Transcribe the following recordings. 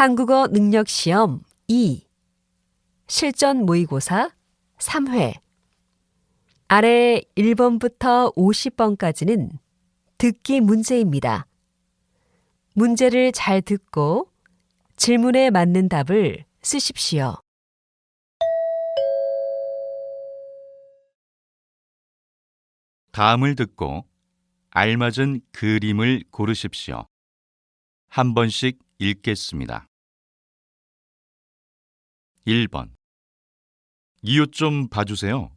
한국어 능력 시험 2 실전 모의고사 3회 아래 1번부터 50번까지는 듣기 문제입니다. 문제를 잘 듣고 질문에 맞는 답을 쓰십시오. 다음을 듣고 알맞은 그림을 고르십시오. 한 번씩 읽겠습니다. 1번 이옷좀 봐주세요.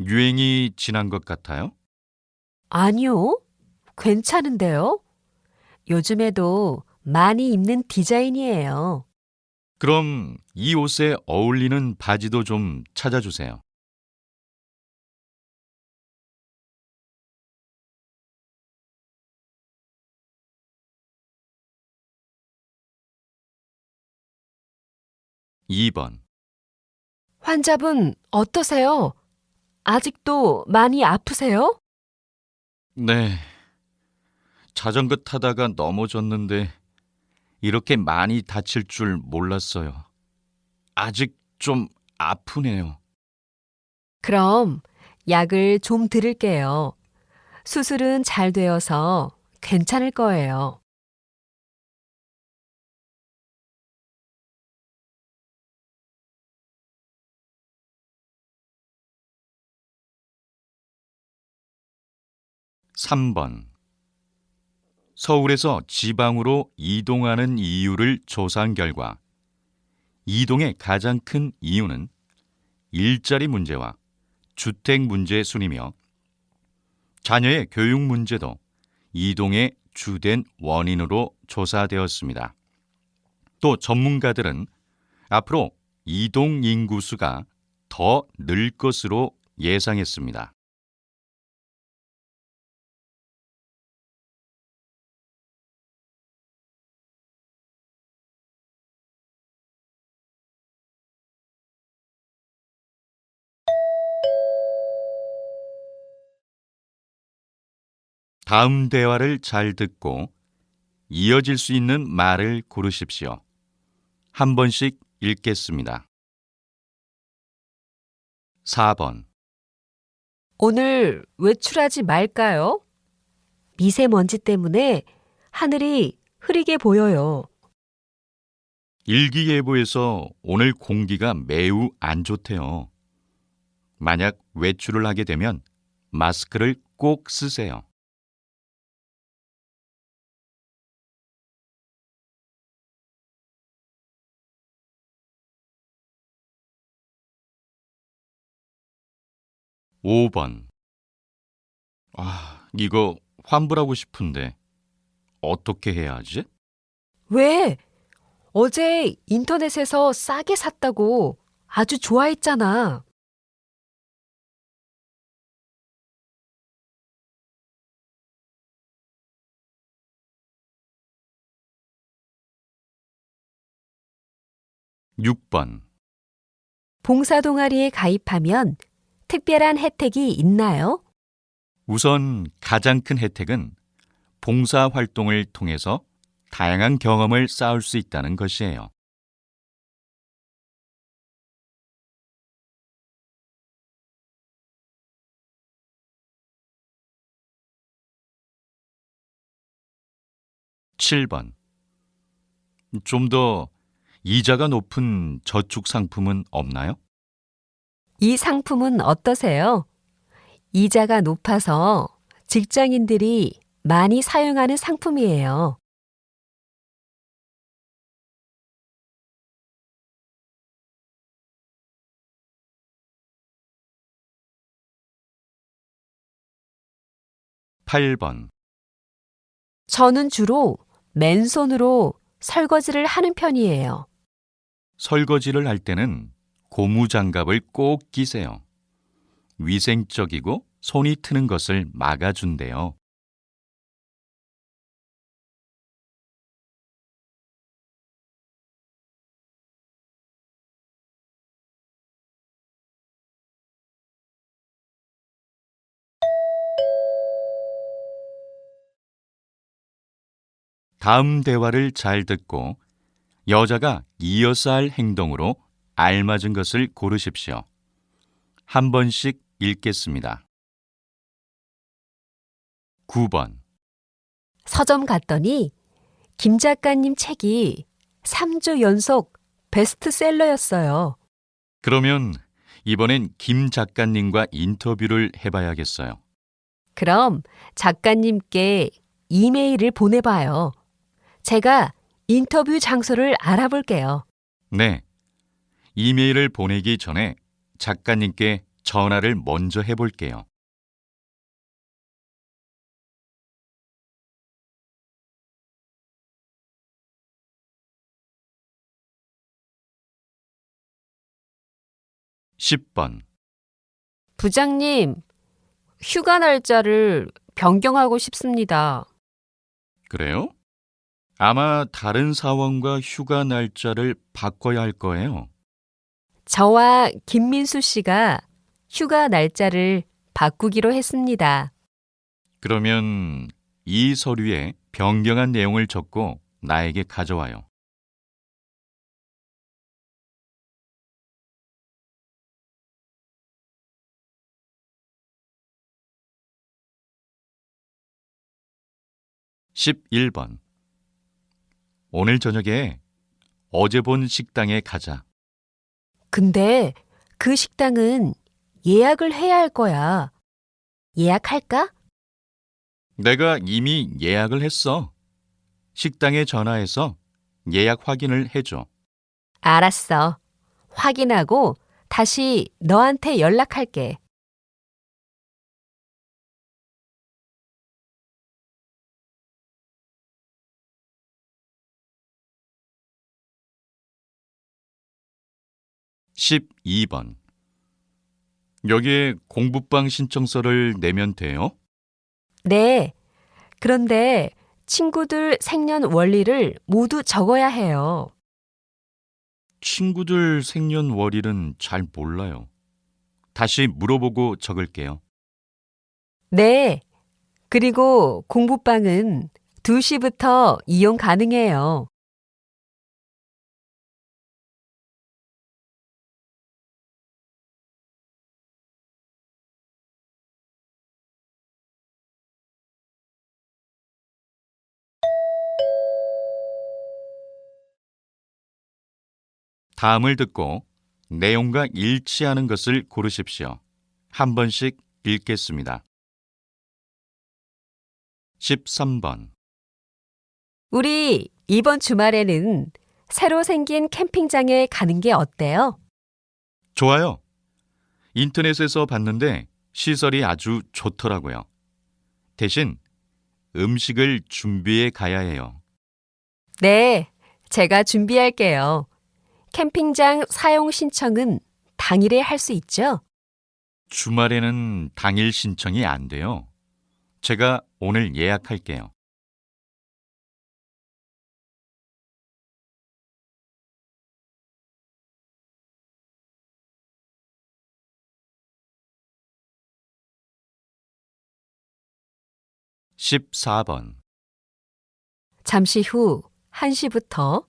유행이 지난 것 같아요? 아니요. 괜찮은데요? 요즘에도 많이 입는 디자인이에요. 그럼 이 옷에 어울리는 바지도 좀 찾아주세요. 2번 환자분 어떠세요? 아직도 많이 아프세요? 네. 자전거 타다가 넘어졌는데 이렇게 많이 다칠 줄 몰랐어요. 아직 좀 아프네요. 그럼 약을 좀 드릴게요. 수술은 잘 되어서 괜찮을 거예요. 3번 서울에서 지방으로 이동하는 이유를 조사한 결과 이동의 가장 큰 이유는 일자리 문제와 주택 문제 순이며 자녀의 교육 문제도 이동의 주된 원인으로 조사되었습니다. 또 전문가들은 앞으로 이동 인구수가 더 늘 것으로 예상했습니다. 다음 대화를 잘 듣고 이어질 수 있는 말을 고르십시오. 한 번씩 읽겠습니다. 4번 오늘 외출하지 말까요? 미세먼지 때문에 하늘이 흐리게 보여요. 일기예보에서 오늘 공기가 매우 안 좋대요. 만약 외출을 하게 되면 마스크를 꼭 쓰세요. 5번. 아, 이거 환불하고 싶은데 어떻게 해야 하지? 왜? 어제 인터넷에서 싸게 샀다고 아주 좋아했잖아. 6번. 봉사 동아리에 가입하면 특별한 혜택이 있나요? 우선 가장 큰 혜택은 봉사 활동을 통해서 다양한 경험을 쌓을 수 있다는 것이에요. (7번) 좀 더 이자가 높은 저축 상품은 없나요? 이 상품은 어떠세요? 이자가 높아서 직장인들이 많이 사용하는 상품이에요. (8번) 저는 주로 맨손으로 설거지를 하는 편이에요. 설거지를 할 때는 고무장갑을 꼭 끼세요. 위생적이고 손이 트는 것을 막아준대요. 다음 대화를 잘 듣고 여자가 이어서 할 행동으로 알맞은 것을 고르십시오. 한 번씩 읽겠습니다. 9번. 서점 갔더니 김 작가님 책이 3주 연속 베스트셀러였어요. 그러면 이번엔 김 작가님과 인터뷰를 해봐야겠어요. 그럼 작가님께 이메일을 보내봐요. 제가 인터뷰 장소를 알아볼게요. 네. 이메일을 보내기 전에 작가님께 전화를 먼저 해볼게요. (10번) 부장님, 휴가 날짜를 변경하고 싶습니다. 그래요? 아마 다른 사원과 휴가 날짜를 바꿔야 할 거예요. 저와 김민수 씨가 휴가 날짜를 바꾸기로 했습니다. 그러면 이 서류에 변경한 내용을 적고 나에게 가져와요. (11번) 오늘 저녁에 어제 본 식당에 가자. 근데 그 식당은 예약을 해야 할 거야. 예약할까? 내가 이미 예약을 했어. 식당에 전화해서 예약 확인을 해줘. 알았어. 확인하고 다시 너한테 연락할게. (12번) 여기에 공부방 신청서를 내면 돼요? 네. 그런데 친구들 생년 월일을 모두 적어야 해요. 친구들 생년월일은 잘 몰라요. 다시 물어보고 적을게요. 네. 그리고 공부방은 2시부터 이용 가능해요. 다음을 듣고 내용과 일치하는 것을 고르십시오. 한 번씩 읽겠습니다. 13번. 우리 이번 주말에는 새로 생긴 캠핑장에 가는 게 어때요? 좋아요. 인터넷에서 봤는데 시설이 아주 좋더라고요. 대신 음식을 준비해 가야 해요. 네. 제가 준비할게요. 캠핑장 사용 신청은 당일에 할 수 있죠? 주말에는 당일 신청이 안 돼요. 제가 오늘 예약할게요. (14번) 잠시 후 1시부터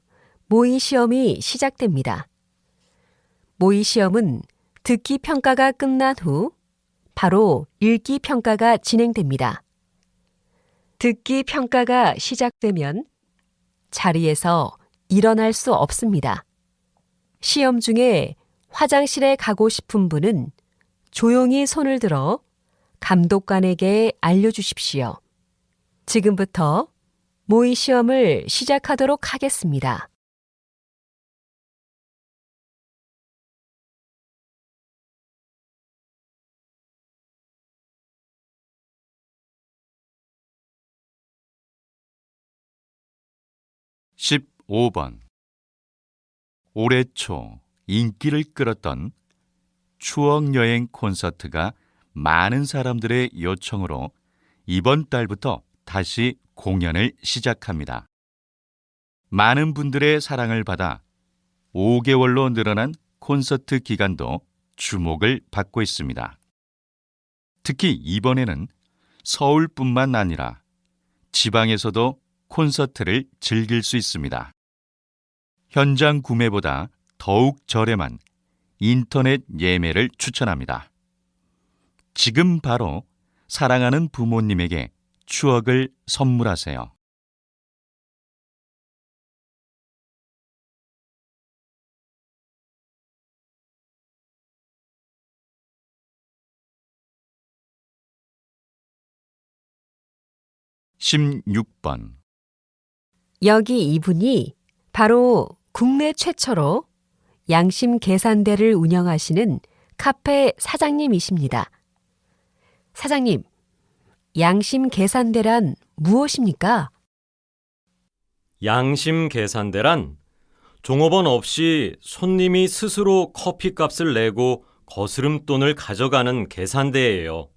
모의 시험이 시작됩니다. 모의 시험은 듣기 평가가 끝난 후 바로 읽기 평가가 진행됩니다. 듣기 평가가 시작되면 자리에서 일어날 수 없습니다. 시험 중에 화장실에 가고 싶은 분은 조용히 손을 들어 감독관에게 알려주십시오. 지금부터 모의 시험을 시작하도록 하겠습니다. (15번) 올해 초 인기를 끌었던 추억여행 콘서트가 많은 사람들의 요청으로 이번 달부터 다시 공연을 시작합니다. 많은 분들의 사랑을 받아 5개월로 늘어난 콘서트 기간도 주목을 받고 있습니다. 특히 이번에는 서울뿐만 아니라 지방에서도 콘서트를 즐길 수 있습니다. 현장 구매보다 더욱 저렴한 인터넷 예매를 추천합니다. 지금 바로 사랑하는 부모님에게 추억을 선물하세요. 십육 번 여기 이분이 바로 국내 최초로 양심 계산대를 운영하시는 카페 사장님이십니다. 사장님, 양심 계산대란 무엇입니까? 양심 계산대란 종업원 없이 손님이 스스로 커피값을 내고 거스름돈을 가져가는 계산대예요.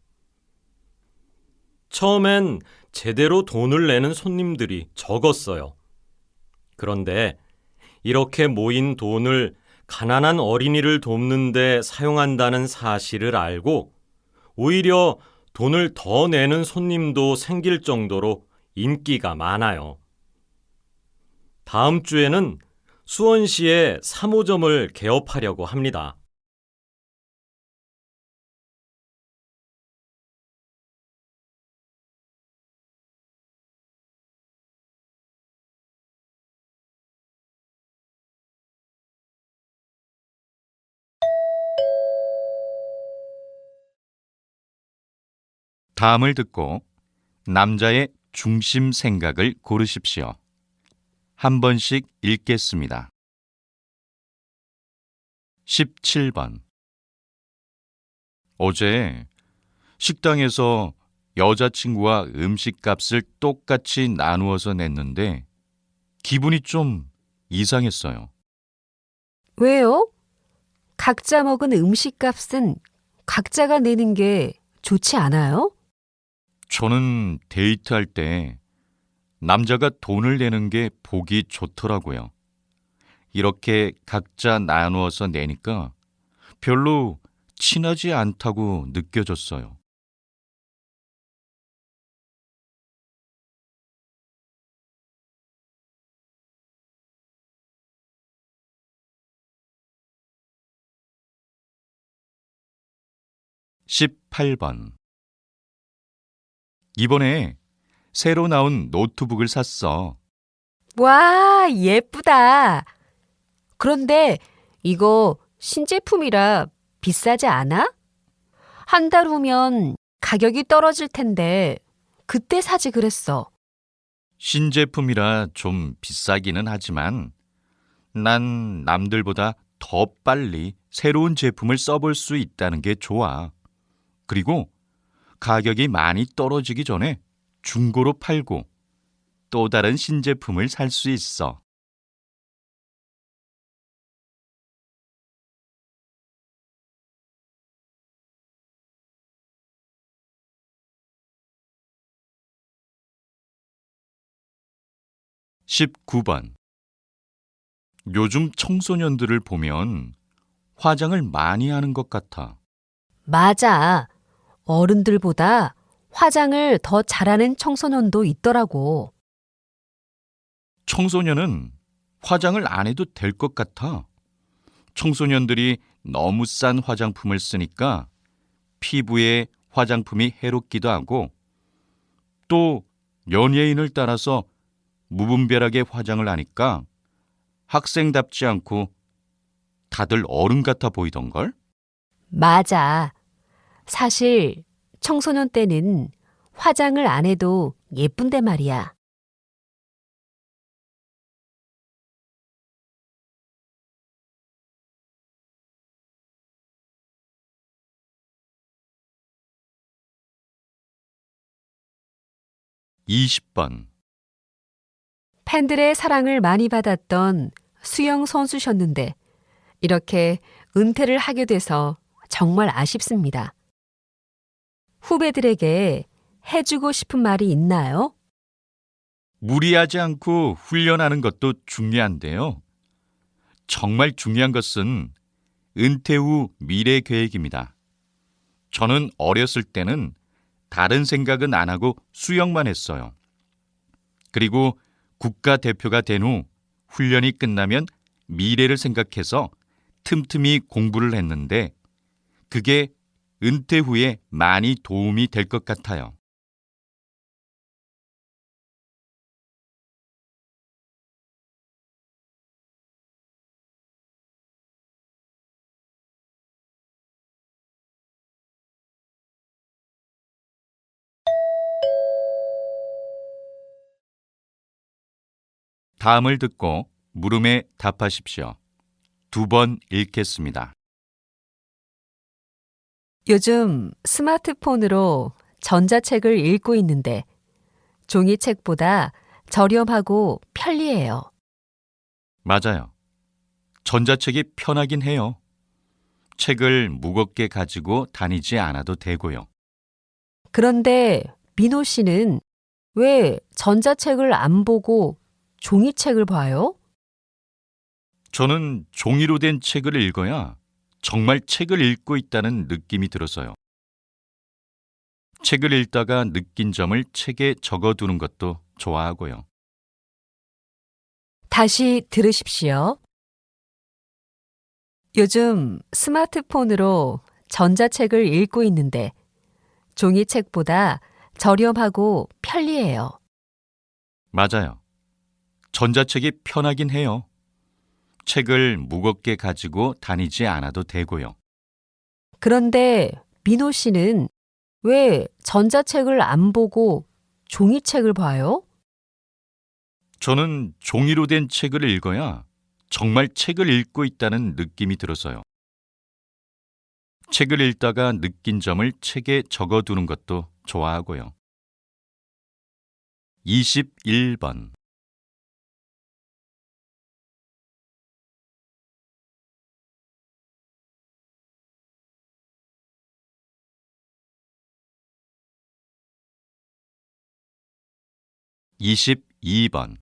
처음엔 제대로 돈을 내는 손님들이 적었어요. 그런데 이렇게 모인 돈을 가난한 어린이를 돕는데 사용한다는 사실을 알고 오히려 돈을 더 내는 손님도 생길 정도로 인기가 많아요. 다음 주에는 수원시에 3호점을 개업하려고 합니다. 다음을 듣고 남자의 중심 생각을 고르십시오. 한 번씩 읽겠습니다. 17번 어제 식당에서 여자친구와 음식값을 똑같이 나누어서 냈는데 기분이 좀 이상했어요. 왜요? 각자 먹은 음식값은 각자가 내는 게 좋지 않아요? 저는 데이트할 때 남자가 돈을 내는 게 보기 좋더라고요. 이렇게 각자 나누어서 내니까 별로 친하지 않다고 느껴졌어요. 십팔 번 이번에 새로 나온 노트북을 샀어. 와, 예쁘다. 그런데 이거 신제품이라 비싸지 않아? 한 달 후면 가격이 떨어질 텐데 그때 사지 그랬어. 신제품이라 좀 비싸기는 하지만 난 남들보다 더 빨리 새로운 제품을 써볼 수 있다는 게 좋아. 그리고 가격이 많이 떨어지기 전에 중고로 팔고 또 다른 신제품을 살 수 있어. 십구 번 요즘 청소년들을 보면 화장을 많이 하는 것 같아. 맞아. 어른들보다 화장을 더 잘하는 청소년도 있더라고. 청소년은 화장을 안 해도 될 것 같아. 청소년들이 너무 싼 화장품을 쓰니까 피부에 화장품이 해롭기도 하고 또 연예인을 따라서 무분별하게 화장을 하니까 학생답지 않고 다들 어른 같아 보이던걸? 맞아. 사실 청소년 때는 화장을 안 해도 예쁜데 말이야. 이십 번 팬들의 사랑을 많이 받았던 수영 선수셨는데 이렇게 은퇴를 하게 돼서 정말 아쉽습니다. 후배들에게 해주고 싶은 말이 있나요? 무리하지 않고 훈련하는 것도 중요한데요. 정말 중요한 것은 은퇴 후 미래 계획입니다. 저는 어렸을 때는 다른 생각은 안 하고 수영만 했어요. 그리고 국가대표가 된 후 훈련이 끝나면 미래를 생각해서 틈틈이 공부를 했는데 그게 은퇴 후에 많이 도움이 될 것 같아요. 다음을 듣고 물음에 답하십시오. 두 번 읽겠습니다. 요즘 스마트폰으로 전자책을 읽고 있는데 종이책보다 저렴하고 편리해요. 맞아요. 전자책이 편하긴 해요. 책을 무겁게 가지고 다니지 않아도 되고요. 그런데 민호 씨는 왜 전자책을 안 보고 종이책을 봐요? 저는 종이로 된 책을 읽어야 정말 책을 읽고 있다는 느낌이 들어서요. 책을 읽다가 느낀 점을 책에 적어두는 것도 좋아하고요. 다시 들으십시오. 요즘 스마트폰으로 전자책을 읽고 있는데 종이책보다 저렴하고 편리해요. 맞아요. 전자책이 편하긴 해요. 책을 무겁게 가지고 다니지 않아도 되고요. 그런데 민호 씨는 왜 전자책을 안 보고 종이책을 봐요? 저는 종이로 된 책을 읽어야 정말 책을 읽고 있다는 느낌이 들어서요. 책을 읽다가 느낀 점을 책에 적어두는 것도 좋아하고요. 21번. 이십이 번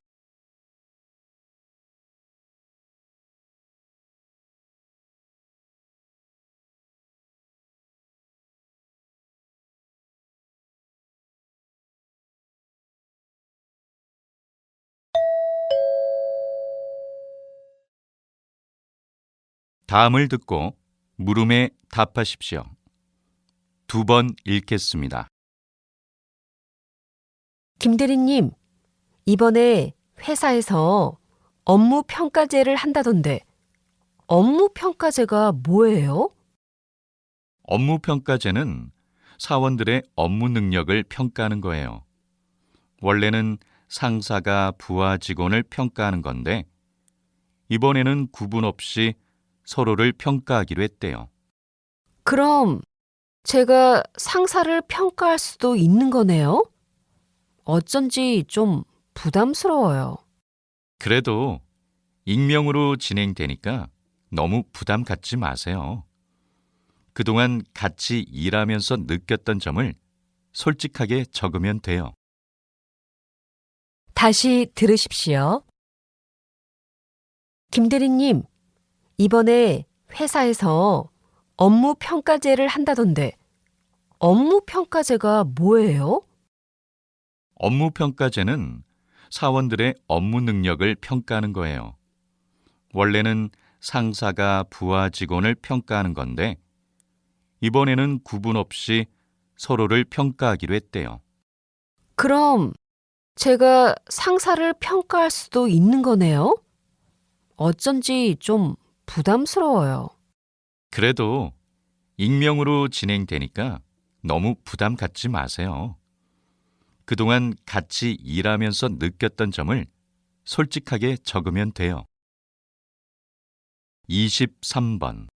다음을 듣고 물음에 답하십시오. 두 번 읽겠습니다. 김대리님, 이번에 회사에서 업무 평가제를 한다던데 업무 평가제가 뭐예요? 업무 평가제는 사원들의 업무 능력을 평가하는 거예요. 원래는 상사가 부하 직원을 평가하는 건데 이번에는 구분 없이 서로를 평가하기로 했대요. 그럼 제가 상사를 평가할 수도 있는 거네요? 어쩐지 좀 부담스러워요. 그래도 익명으로 진행되니까 너무 부담 갖지 마세요. 그동안 같이 일하면서 느꼈던 점을 솔직하게 적으면 돼요. 다시 들으십시오. 김대리님, 이번에 회사에서 업무 평가제를 한다던데 업무 평가제가 뭐예요? 업무 평가제는 사원들의 업무 능력을 평가하는 거예요. 원래는 상사가 부하 직원을 평가하는 건데 이번에는 구분 없이 서로를 평가하기로 했대요. 그럼 제가 상사를 평가할 수도 있는 거네요? 어쩐지 좀 부담스러워요. 그래도 익명으로 진행되니까 너무 부담 갖지 마세요. 그동안 같이 일하면서 느꼈던 점을 솔직하게 적으면 돼요. 23번.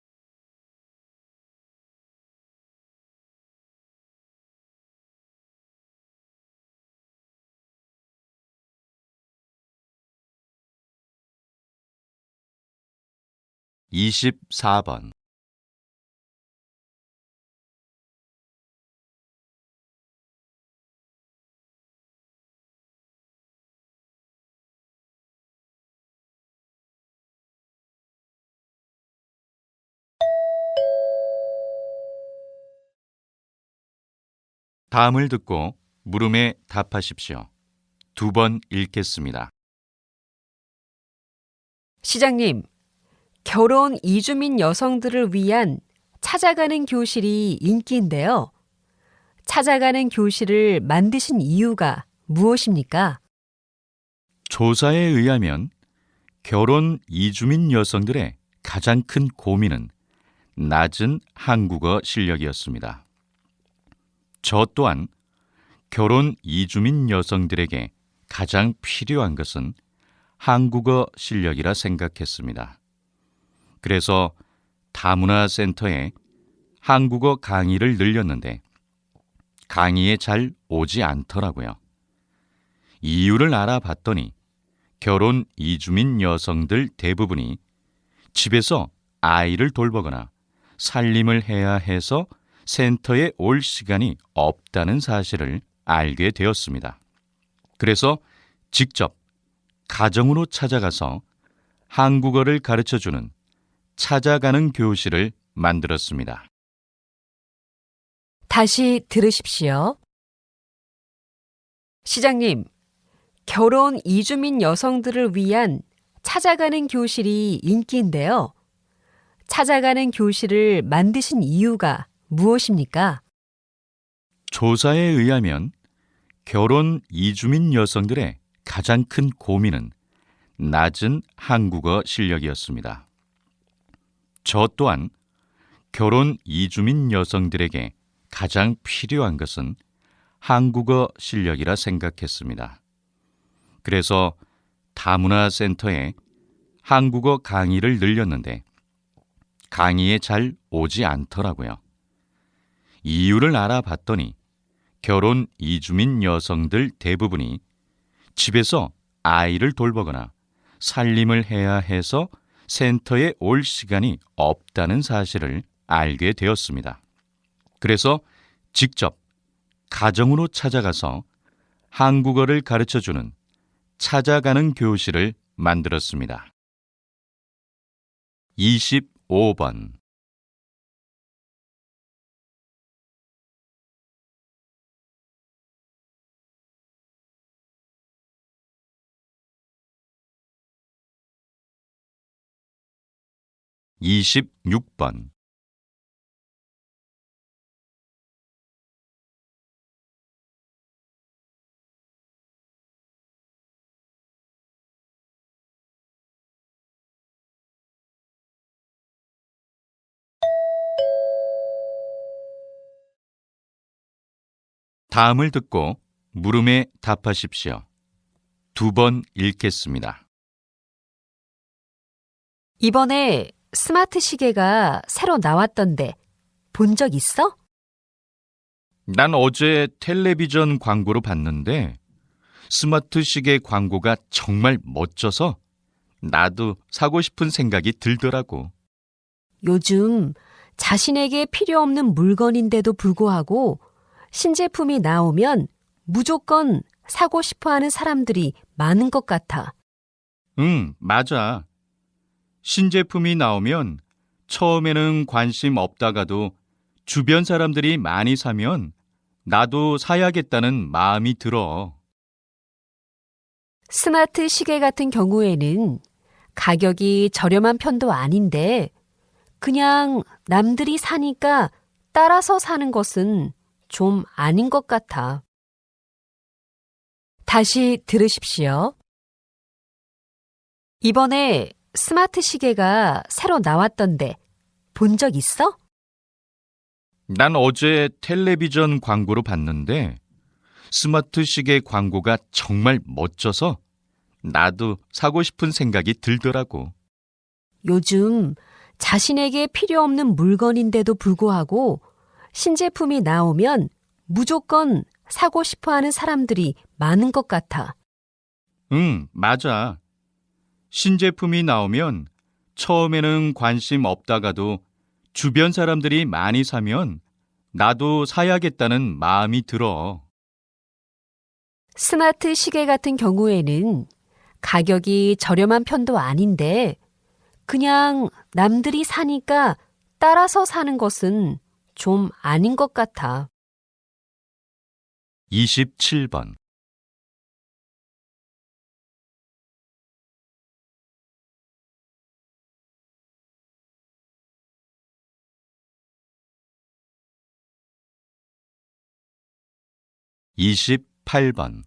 이십사 번 다음을 듣고 물음에 답하십시오. 두 번 읽겠습니다. 시장님, 결혼 이주민 여성들을 위한 찾아가는 교실이 인기인데요. 찾아가는 교실을 만드신 이유가 무엇입니까? 조사에 의하면 결혼 이주민 여성들의 가장 큰 고민은 낮은 한국어 실력이었습니다. 저 또한 결혼 이주민 여성들에게 가장 필요한 것은 한국어 실력이라 생각했습니다. 그래서 다문화 센터에 한국어 강의를 늘렸는데 강의에 잘 오지 않더라고요. 이유를 알아봤더니 결혼 이주민 여성들 대부분이 집에서 아이를 돌보거나 살림을 해야 해서 센터에 올 시간이 없다는 사실을 알게 되었습니다. 그래서 직접 가정으로 찾아가서 한국어를 가르쳐 주는 찾아가는 교실을 만들었습니다. 다시 들으십시오. 시장님, 결혼 이주민 여성들을 위한 찾아가는 교실이 인기인데요. 찾아가는 교실을 만드신 이유가 무엇입니까? 조사에 의하면 결혼 이주민 여성들의 가장 큰 고민은 낮은 한국어 실력이었습니다. 저 또한 결혼 이주민 여성들에게 가장 필요한 것은 한국어 실력이라 생각했습니다. 그래서 다문화 센터에 한국어 강의를 늘렸는데 강의에 잘 오지 않더라고요. 이유를 알아봤더니 결혼 이주민 여성들 대부분이 집에서 아이를 돌보거나 살림을 해야 해서 센터에 올 시간이 없다는 사실을 알게 되었습니다. 그래서 직접 가정으로 찾아가서 한국어를 가르쳐 주는 찾아가는 교실을 만들었습니다. 25번 26번 다음을 듣고 물음에 답하십시오. 두 번 읽겠습니다. 이번에 스마트 시계가 새로 나왔던데 본 적 있어? 난 어제 텔레비전 광고로 봤는데 스마트 시계 광고가 정말 멋져서 나도 사고 싶은 생각이 들더라고. 요즘 자신에게 필요 없는 물건인데도 불구하고 신제품이 나오면 무조건 사고 싶어 하는 사람들이 많은 것 같아. 응, 맞아. 신제품이 나오면 처음에는 관심 없다가도 주변 사람들이 많이 사면 나도 사야겠다는 마음이 들어. 스마트 시계 같은 경우에는 가격이 저렴한 편도 아닌데 그냥 남들이 사니까 따라서 사는 것은 좀 아닌 것 같아. 다시 들으십시오. 이번에 스마트 시계가 새로 나왔던데 본 적 있어? 난 어제 텔레비전 광고로 봤는데 스마트 시계 광고가 정말 멋져서 나도 사고 싶은 생각이 들더라고. 요즘 자신에게 필요 없는 물건인데도 불구하고 신제품이 나오면 무조건 사고 싶어 하는 사람들이 많은 것 같아. 응, 맞아. 신제품이 나오면 처음에는 관심 없다가도 주변 사람들이 많이 사면 나도 사야겠다는 마음이 들어. 스마트 시계 같은 경우에는 가격이 저렴한 편도 아닌데 그냥 남들이 사니까 따라서 사는 것은 좀 아닌 것 같아. 27번 28번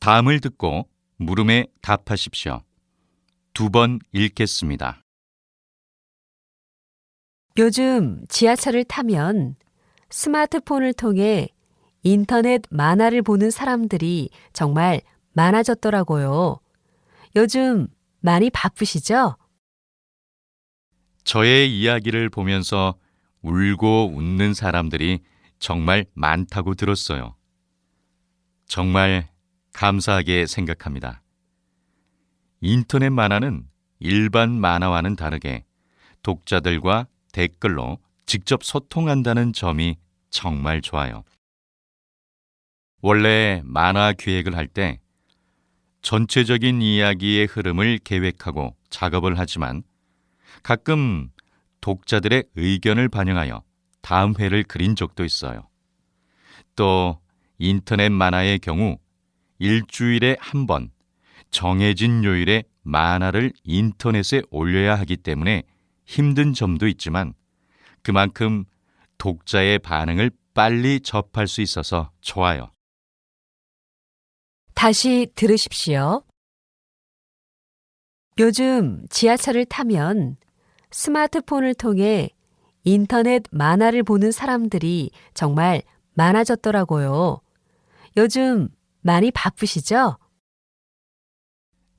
다음을 듣고 물음에 답하십시오. 두 번 읽겠습니다. 요즘 지하철을 타면 스마트폰을 통해 인터넷 만화를 보는 사람들이 정말 많아졌더라고요. 요즘 많이 바쁘시죠? 저의 이야기를 보면서 울고 웃는 사람들이 정말 많다고 들었어요. 정말 감사하게 생각합니다. 인터넷 만화는 일반 만화와는 다르게 독자들과 댓글로 직접 소통한다는 점이 정말 좋아요. 원래 만화 기획을 할 때 전체적인 이야기의 흐름을 계획하고 작업을 하지만 가끔 독자들의 의견을 반영하여 다음 회를 그린 적도 있어요. 또 인터넷 만화의 경우 일주일에 한 번 정해진 요일에 만화를 인터넷에 올려야 하기 때문에 힘든 점도 있지만 그만큼 독자의 반응을 빨리 접할 수 있어서 좋아요. 다시 들으십시오. 요즘 지하철을 타면 스마트폰을 통해 인터넷 만화를 보는 사람들이 정말 많아졌더라고요. 요즘 많이 바쁘시죠?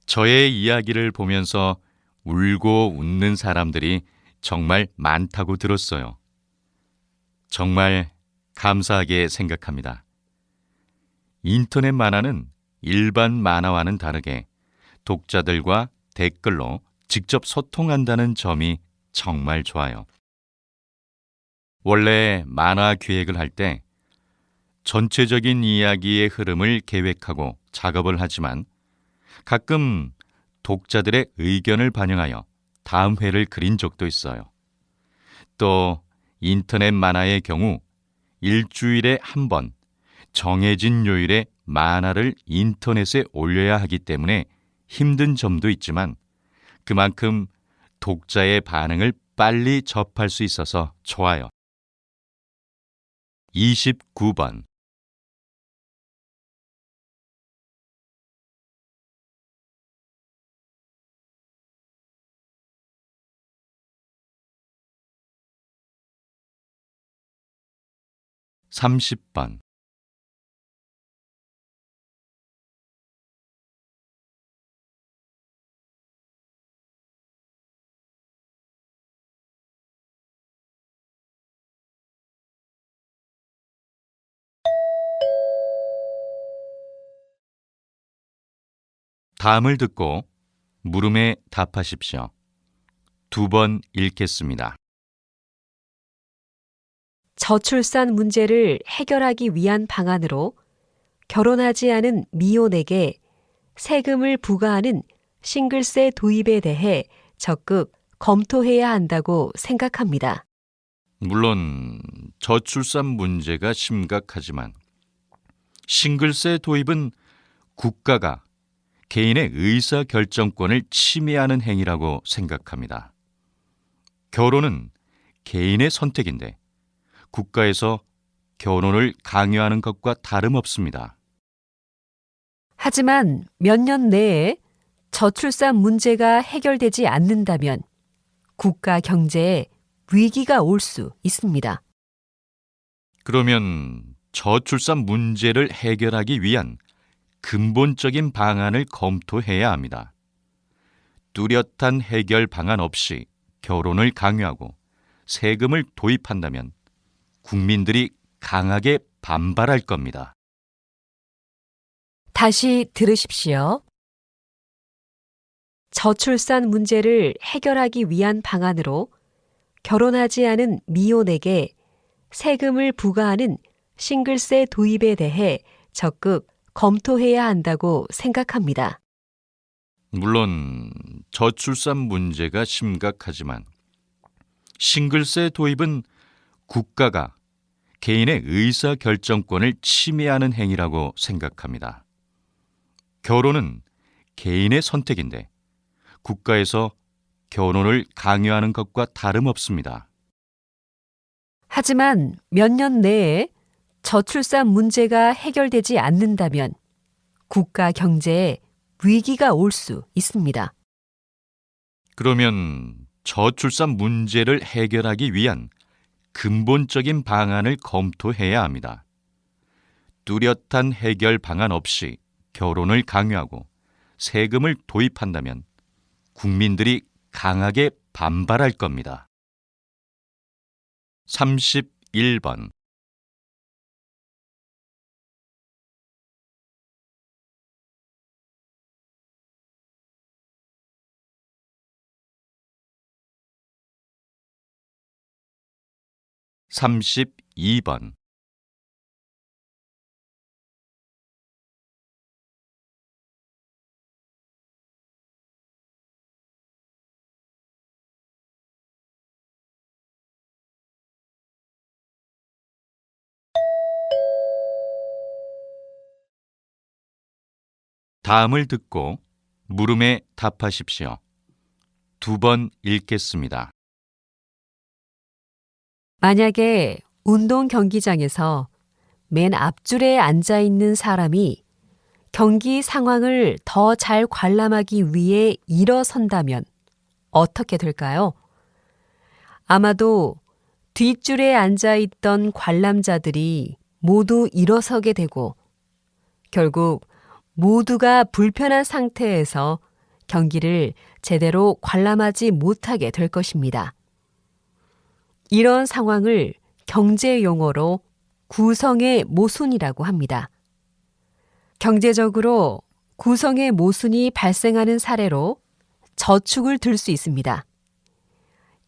저의 이야기를 보면서 울고 웃는 사람들이 정말 많다고 들었어요. 정말 감사하게 생각합니다. 인터넷 만화는 일반 만화와는 다르게 독자들과 댓글로 직접 소통한다는 점이 정말 좋아요. 원래 만화 기획을 할 때 전체적인 이야기의 흐름을 계획하고 작업을 하지만 가끔 독자들의 의견을 반영하여 다음 회를 그린 적도 있어요. 또 인터넷 만화의 경우 일주일에 한 번 정해진 요일에 만화를 인터넷에 올려야 하기 때문에 힘든 점도 있지만 그만큼 독자의 반응을 빨리 접할 수 있어서 좋아요. 29번 30번 다음을 듣고 물음에 답하십시오. 두 번 읽겠습니다. 저출산 문제를 해결하기 위한 방안으로 결혼하지 않은 미혼에게 세금을 부과하는 싱글세 도입에 대해 적극 검토해야 한다고 생각합니다. 물론 저출산 문제가 심각하지만 싱글세 도입은 국가가 개인의 의사 결정권을 침해하는 행위라고 생각합니다. 결혼은 개인의 선택인데 국가에서 결혼을 강요하는 것과 다름없습니다. 하지만 몇 년 내에 저출산 문제가 해결되지 않는다면 국가 경제에 위기가 올 수 있습니다. 그러면 저출산 문제를 해결하기 위한 근본적인 방안을 검토해야 합니다. 뚜렷한 해결 방안 없이 결혼을 강요하고 세금을 도입한다면 국민들이 강하게 반발할 겁니다. 다시 들으십시오. 저출산 문제를 해결하기 위한 방안으로 결혼하지 않은 미혼에게 세금을 부과하는 싱글세 도입에 대해 적극 검토해야 한다고 생각합니다. 물론 저출산 문제가 심각하지만 싱글세 도입은 국가가 개인의 의사 결정권을 침해하는 행위라고 생각합니다. 결혼은 개인의 선택인데 국가에서 결혼을 강요하는 것과 다름없습니다. 하지만 몇 년 내에 저출산 문제가 해결되지 않는다면 국가 경제에 위기가 올 수 있습니다. 그러면 저출산 문제를 해결하기 위한 근본적인 방안을 검토해야 합니다. 뚜렷한 해결 방안 없이 결혼을 강요하고 세금을 도입한다면 국민들이 강하게 반발할 겁니다. 31번 32번 다음을 듣고 물음에 답하십시오. 두 번 읽겠습니다. 만약에 운동 경기장에서 맨 앞줄에 앉아 있는 사람이 경기 상황을 더 잘 관람하기 위해 일어선다면 어떻게 될까요? 아마도 뒷줄에 앉아 있던 관람자들이 모두 일어서게 되고 결국 모두가 불편한 상태에서 경기를 제대로 관람하지 못하게 될 것입니다. 이런 상황을 경제 용어로 구성의 모순이라고 합니다. 경제적으로 구성의 모순이 발생하는 사례로 저축을 들 수 있습니다.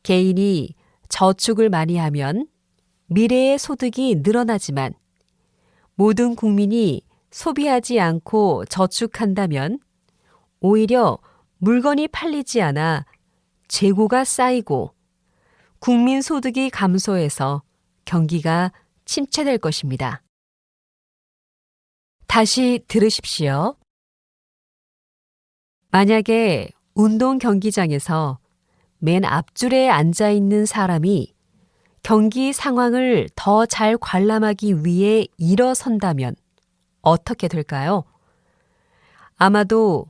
개인이 저축을 많이 하면 미래의 소득이 늘어나지만 모든 국민이 소비하지 않고 저축한다면 오히려 물건이 팔리지 않아 재고가 쌓이고 국민 소득이 감소해서 경기가 침체될 것입니다. 다시 들으십시오. 만약에 운동 경기장에서 맨 앞줄에 앉아 있는 사람이 경기 상황을 더 잘 관람하기 위해 일어선다면 어떻게 될까요? 아마도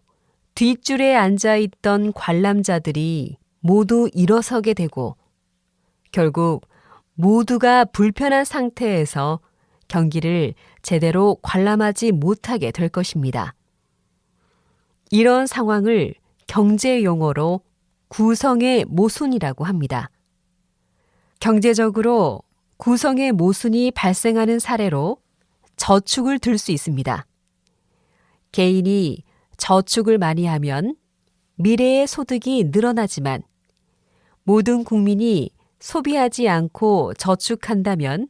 뒷줄에 앉아 있던 관람자들이 모두 일어서게 되고 결국 모두가 불편한 상태에서 경기를 제대로 관람하지 못하게 될 것입니다. 이런 상황을 경제 용어로 구성의 모순이라고 합니다. 경제적으로 구성의 모순이 발생하는 사례로 저축을 들 수 있습니다. 개인이 저축을 많이 하면 미래의 소득이 늘어나지만 모든 국민이 소비하지 않고 저축한다면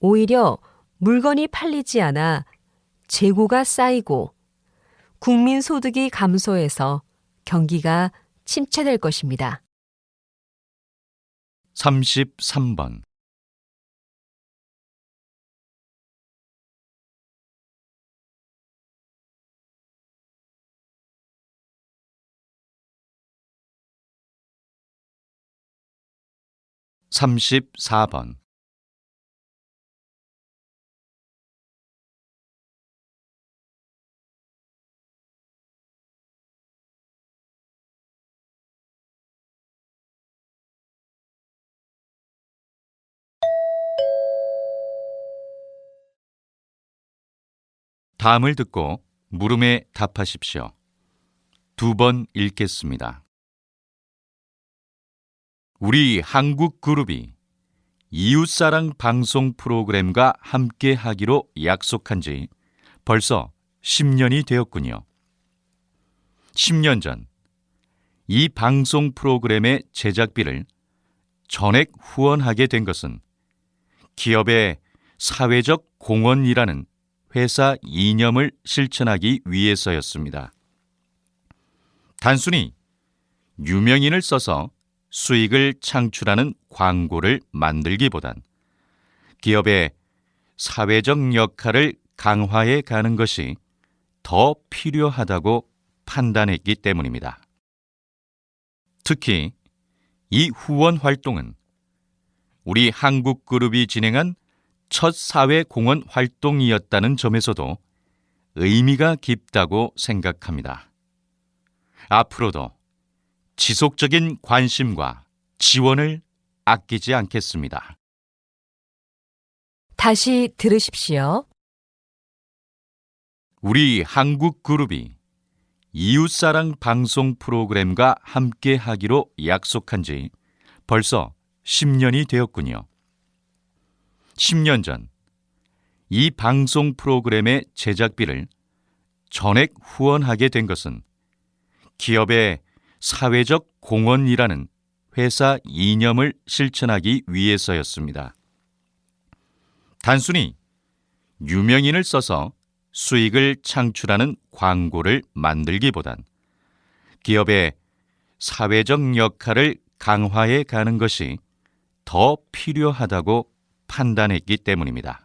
오히려 물건이 팔리지 않아 재고가 쌓이고 국민 소득이 감소해서 경기가 침체될 것입니다. 33번 34번 다음을 듣고 물음에 답하십시오. 두 번 읽겠습니다. 우리 한국 그룹이 이웃사랑 방송 프로그램과 함께 하기로 약속한 지 벌써 10년이 되었군요. 10년 전, 이 방송 프로그램의 제작비를 전액 후원하게 된 것은 기업의 사회적 공헌이라는 회사 이념을 실천하기 위해서였습니다. 단순히 유명인을 써서 수익을 창출하는 광고를 만들기보단 기업의 사회적 역할을 강화해 가는 것이 더 필요하다고 판단했기 때문입니다. 특히 이 후원 활동은 우리 한국 그룹이 진행한 첫 사회 공헌 활동이었다는 점에서도 의미가 깊다고 생각합니다. 앞으로도 지속적인 관심과 지원을 아끼지 않겠습니다. 다시 들으십시오. 우리 한국 그룹이 이웃사랑 방송 프로그램과 함께 하기로 약속한 지 벌써 10년이 되었군요. 10년 전, 이 방송 프로그램의 제작비를 전액 후원하게 된 것은 기업의 사회적 공헌이라는 회사 이념을 실천하기 위해서였습니다. 단순히 유명인을 써서 수익을 창출하는 광고를 만들기보단 기업의 사회적 역할을 강화해 가는 것이 더 필요하다고 판단했기 때문입니다.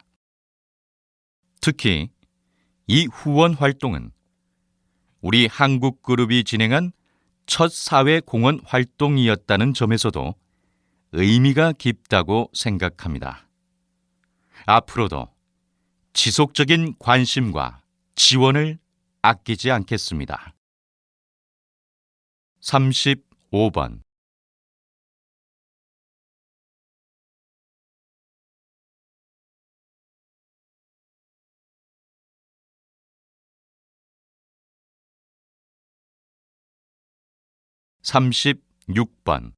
특히 이 후원 활동은 우리 한국 그룹이 진행한 첫 사회 공헌 활동이었다는 점에서도 의미가 깊다고 생각합니다. 앞으로도 지속적인 관심과 지원을 아끼지 않겠습니다. 35번 36번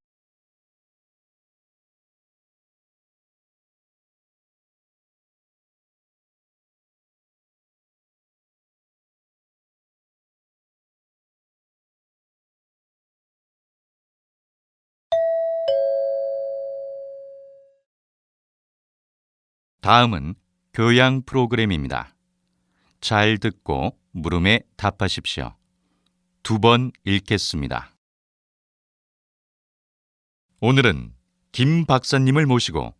다음은 교양 프로그램입니다. 잘 듣고 물음에 답하십시오. 두 번 읽겠습니다. 오늘은 김 박사님을 모시고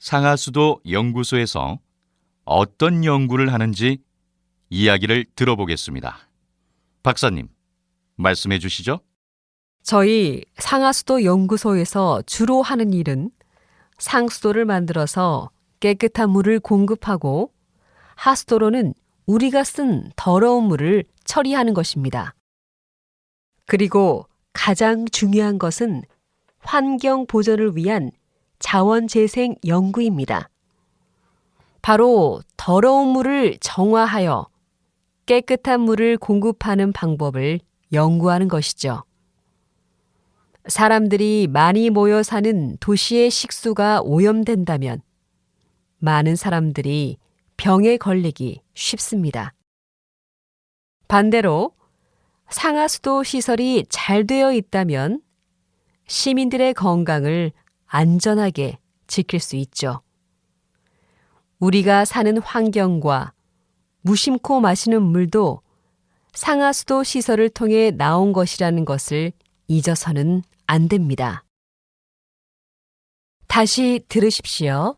상하수도 연구소에서 어떤 연구를 하는지 이야기를 들어보겠습니다. 박사님, 말씀해 주시죠. 저희 상하수도 연구소에서 주로 하는 일은 상수도를 만들어서 깨끗한 물을 공급하고 하수도로는 우리가 쓴 더러운 물을 처리하는 것입니다. 그리고 가장 중요한 것은 환경 보전을 위한 자원 재생 연구입니다. 바로 더러운 물을 정화하여 깨끗한 물을 공급하는 방법을 연구하는 것이죠. 사람들이 많이 모여 사는 도시의 식수가 오염된다면 많은 사람들이 병에 걸리기 쉽습니다. 반대로 상하수도 시설이 잘 되어 있다면 시민들의 건강을 안전하게 지킬 수 있죠. 우리가 사는 환경과 무심코 마시는 물도 상하수도 시설을 통해 나온 것이라는 것을 잊어서는 안 됩니다. 다시 들으십시오.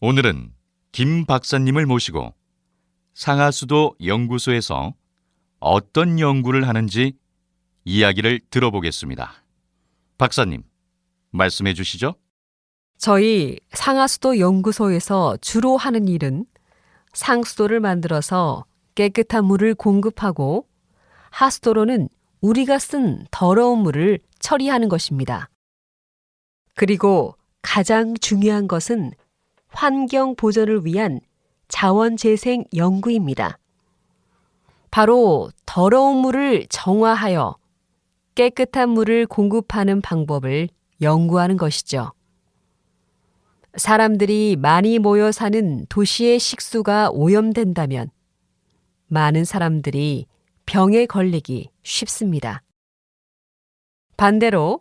오늘은 김 박사님을 모시고 상하수도 연구소에서 어떤 연구를 하는지 이야기를 들어보겠습니다. 박사님, 말씀해 주시죠. 저희 상하수도 연구소에서 주로 하는 일은 상수도를 만들어서 깨끗한 물을 공급하고 하수도로는 우리가 쓴 더러운 물을 처리하는 것입니다. 그리고 가장 중요한 것은 환경 보전을 위한 자원 재생 연구입니다. 바로 더러운 물을 정화하여 깨끗한 물을 공급하는 방법을 연구하는 것이죠. 사람들이 많이 모여 사는 도시의 식수가 오염된다면 많은 사람들이 병에 걸리기 쉽습니다. 반대로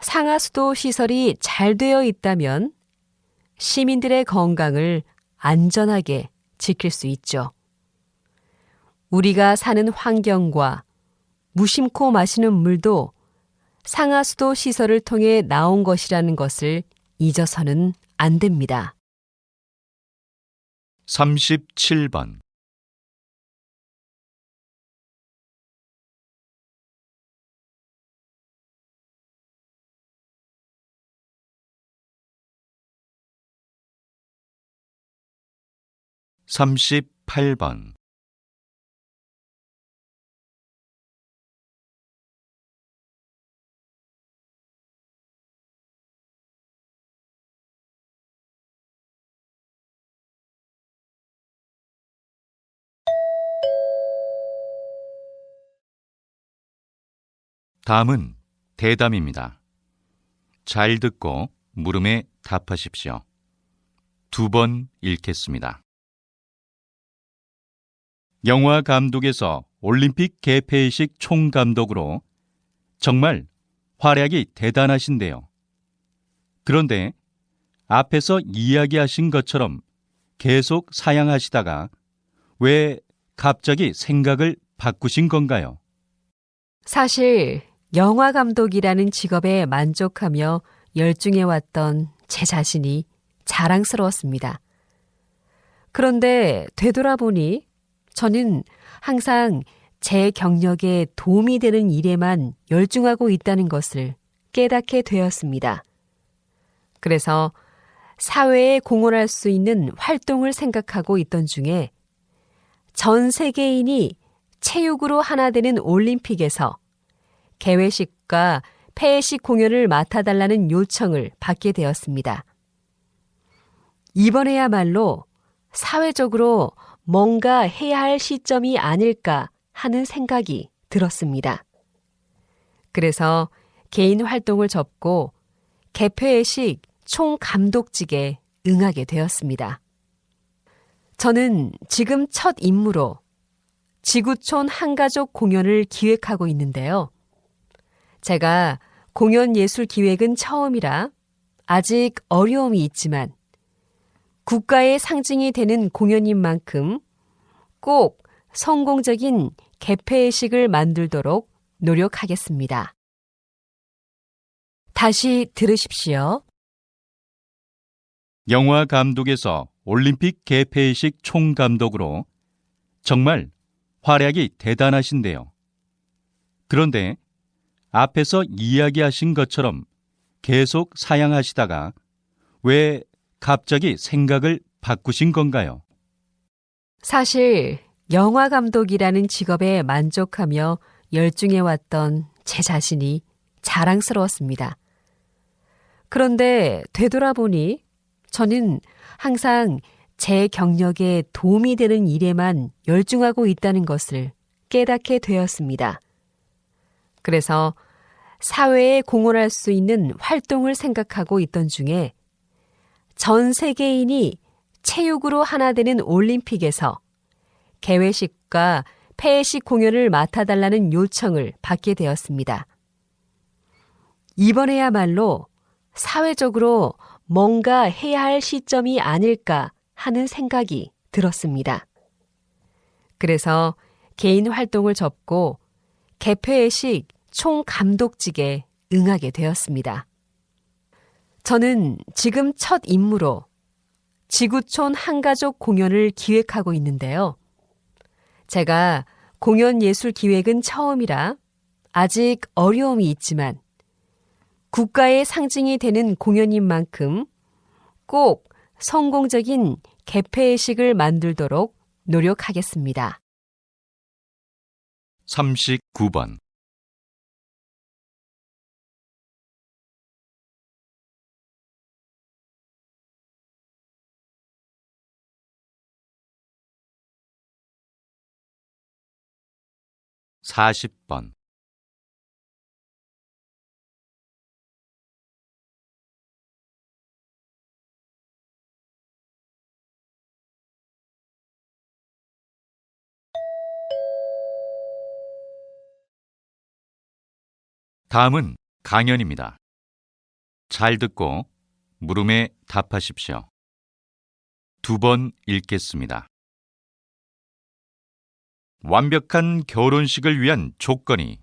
상하수도 시설이 잘 되어 있다면 시민들의 건강을 안전하게 지킬 수 있죠. 우리가 사는 환경과 무심코 마시는 물도 상하수도 시설을 통해 나온 것이라는 것을 잊어서는 안 됩니다. 37번. 38번. ' 다음은 대담입니다. 잘 듣고 물음에 답하십시오. 두 번 읽겠습니다. 영화 감독에서 올림픽 개폐식 총감독으로 정말 활약이 대단하신데요. 그런데 앞에서 이야기하신 것처럼 계속 사양하시다가 왜 갑자기 생각을 바꾸신 건가요? 사실 영화 감독이라는 직업에 만족하며 열중해 왔던 제 자신이 자랑스러웠습니다. 그런데 되돌아보니 저는 항상 제 경력에 도움이 되는 일에만 열중하고 있다는 것을 깨닫게 되었습니다. 그래서 사회에 공헌할 수 있는 활동을 생각하고 있던 중에 전 세계인이 체육으로 하나 되는 올림픽에서 개회식과 폐회식 공연을 맡아달라는 요청을 받게 되었습니다. 이번에야말로 사회적으로 뭔가 해야 할 시점이 아닐까 하는 생각이 들었습니다. 그래서 개인 활동을 접고 개폐회식 총 감독직에 응하게 되었습니다. 저는 지금 첫 임무로 지구촌 한가족 공연을 기획하고 있는데요. 제가 공연 예술 기획은 처음이라 아직 어려움이 있지만 국가의 상징이 되는 공연인 만큼 꼭 성공적인 개폐의식을 만들도록 노력하겠습니다. 다시 들으십시오. 영화 감독에서 올림픽 개폐식 총감독으로 정말 활약이 대단하신데요. 그런데 앞에서 이야기하신 것처럼 계속 사양하시다가 왜 갑자기 생각을 바꾸신 건가요? 사실 영화 감독이라는 직업에 만족하며 열중해 왔던 제 자신이 자랑스러웠습니다. 그런데 되돌아보니 저는 항상 제 경력에 도움이 되는 일에만 열중하고 있다는 것을 깨닫게 되었습니다. 그래서 사회에 공헌할 수 있는 활동을 생각하고 있던 중에 전 세계인이 체육으로 하나 되는 올림픽에서 개회식과 폐회식 공연을 맡아달라는 요청을 받게 되었습니다. 이번에야말로 사회적으로 뭔가 해야 할 시점이 아닐까 하는 생각이 들었습니다. 그래서 개인 활동을 접고 개폐회식 총 감독직에 응하게 되었습니다. 저는 지금 첫 임무로 지구촌 한가족 공연을 기획하고 있는데요. 제가 공연 예술 기획은 처음이라 아직 어려움이 있지만 국가의 상징이 되는 공연인 만큼 꼭 성공적인 개폐의식을 만들도록 노력하겠습니다. 39번. 40번. '다음은 강연입니다. 잘 듣고 물음에 답하십시오. 두 번 읽겠습니다. 완벽한 결혼식을 위한 조건이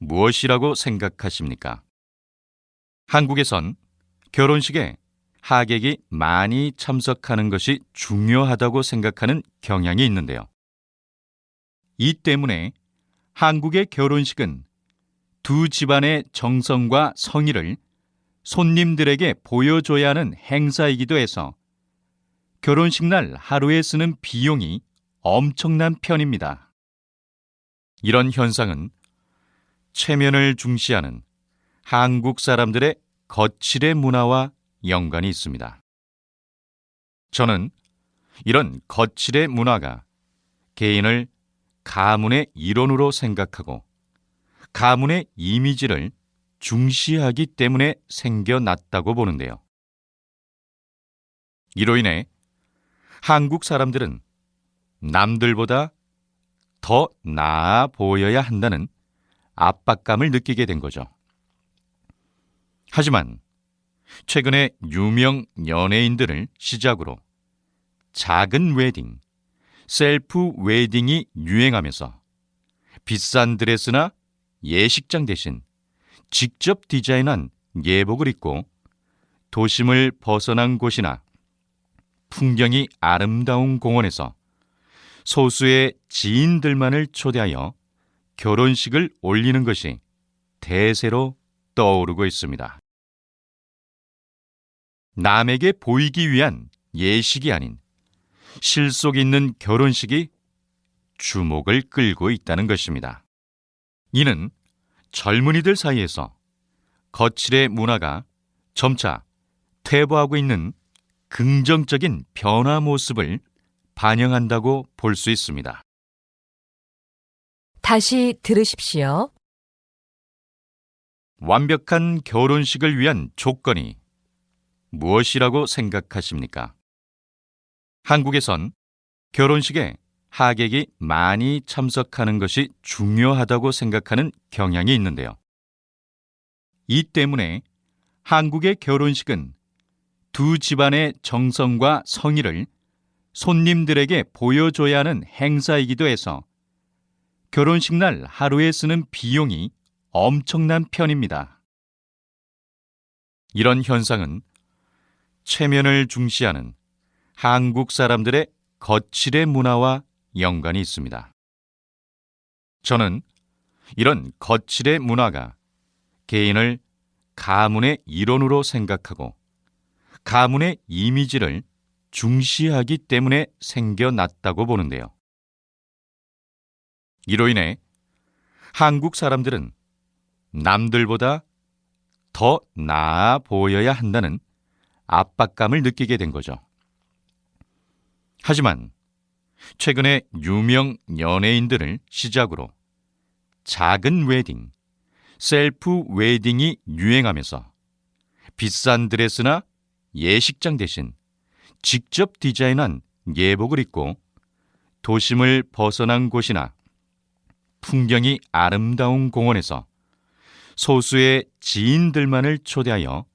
무엇이라고 생각하십니까? 한국에선 결혼식에 하객이 많이 참석하는 것이 중요하다고 생각하는 경향이 있는데요. 이 때문에 한국의 결혼식은 두 집안의 정성과 성의를 손님들에게 보여줘야 하는 행사이기도 해서 결혼식 날 하루에 쓰는 비용이 엄청난 편입니다. 이런 현상은 체면을 중시하는 한국 사람들의 거칠의 문화와 연관이 있습니다. 저는 이런 거칠의 문화가 개인을 가문의 일원으로 생각하고 가문의 이미지를 중시하기 때문에 생겨났다고 보는데요. 이로 인해 한국 사람들은 남들보다 더 나아 보여야 한다는 압박감을 느끼게 된 거죠. 하지만 최근에 유명 연예인들을 시작으로 작은 웨딩, 셀프 웨딩이 유행하면서 비싼 드레스나 예식장 대신 직접 디자인한 예복을 입고 도심을 벗어난 곳이나 풍경이 아름다운 공원에서 소수의 지인들만을 초대하여 결혼식을 올리는 것이 대세로 떠오르고 있습니다. 남에게 보이기 위한 예식이 아닌 실속 있는 결혼식이 주목을 끌고 있다는 것입니다. 이는 젊은이들 사이에서 거칠의 문화가 점차 퇴보하고 있는 긍정적인 변화 모습을 반영한다고 볼 수 있습니다. 다시 들으십시오. 완벽한 결혼식을 위한 조건이 무엇이라고 생각하십니까? 한국에선 결혼식에 하객이 많이 참석하는 것이 중요하다고 생각하는 경향이 있는데요. 이 때문에 한국의 결혼식은 두 집안의 정성과 성의를 손님들에게 보여줘야 하는 행사이기도 해서 결혼식 날 하루에 쓰는 비용이 엄청난 편입니다. 이런 현상은 체면을 중시하는 한국 사람들의 거칠의 문화와 연관이 있습니다. 저는 이런 거칠의 문화가 개인을 가문의 일원으로 생각하고 가문의 이미지를 중시하기 때문에 생겨났다고 보는데요. 이로 인해 한국 사람들은 남들보다 더 나아 보여야 한다는 압박감을 느끼게 된 거죠. 하지만 최근에 유명 연예인들을 시작으로 작은 웨딩, 셀프 웨딩이 유행하면서 비싼 드레스나 예식장 대신 직접 디자인한 예복을 입고 도심을 벗어난 곳이나 풍경이 아름다운 공원에서 소수의 지인들만을 초대하여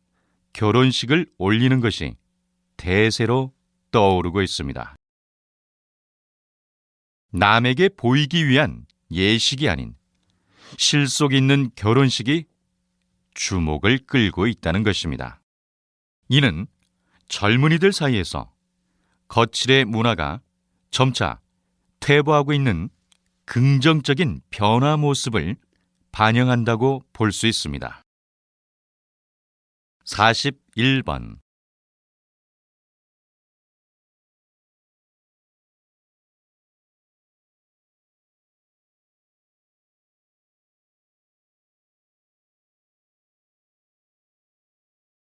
결혼식을 올리는 것이 대세로 떠오르고 있습니다. 남에게 보이기 위한 예식이 아닌 실속 있는 결혼식이 주목을 끌고 있다는 것입니다. 이는 젊은이들 사이에서 거칠의 문화가 점차 퇴보하고 있는 긍정적인 변화 모습을 반영한다고 볼 수 있습니다. 41번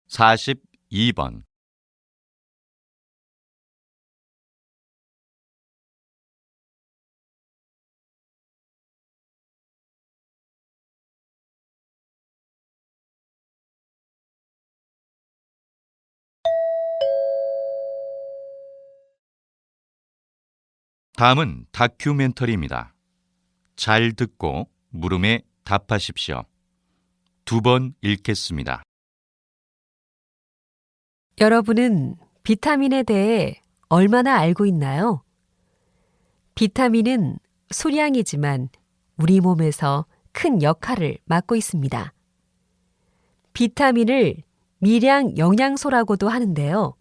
42번 다음은 다큐멘터리입니다. 잘 듣고 물음에 답하십시오. 두 번 읽겠습니다. 여러분은 비타민에 대해 얼마나 알고 있나요? 비타민은 소량이지만 우리 몸에서 큰 역할을 맡고 있습니다. 비타민을 미량 영양소라고도 하는데요.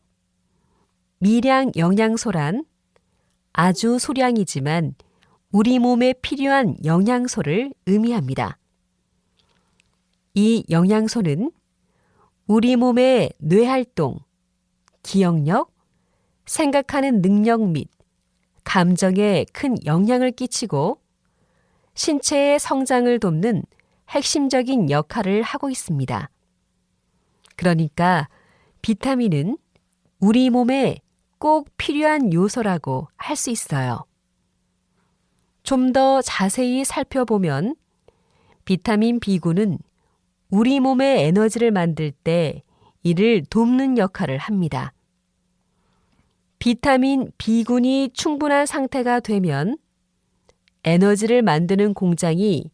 미량 영양소란 아주 소량이지만 우리 몸에 필요한 영양소를 의미합니다. 이 영양소는 우리 몸의 뇌활동, 기억력, 생각하는 능력 및 감정에 큰 영향을 끼치고 신체의 성장을 돕는 핵심적인 역할을 하고 있습니다. 그러니까 비타민은 우리 몸에 꼭 필요한 요소라고 할 수 있어요. 좀 더 자세히 살펴보면 비타민 B군은 우리 몸의 에너지를 만들 때 이를 돕는 역할을 합니다. 비타민 B군이 충분한 상태가 되면 에너지를 만드는 공장이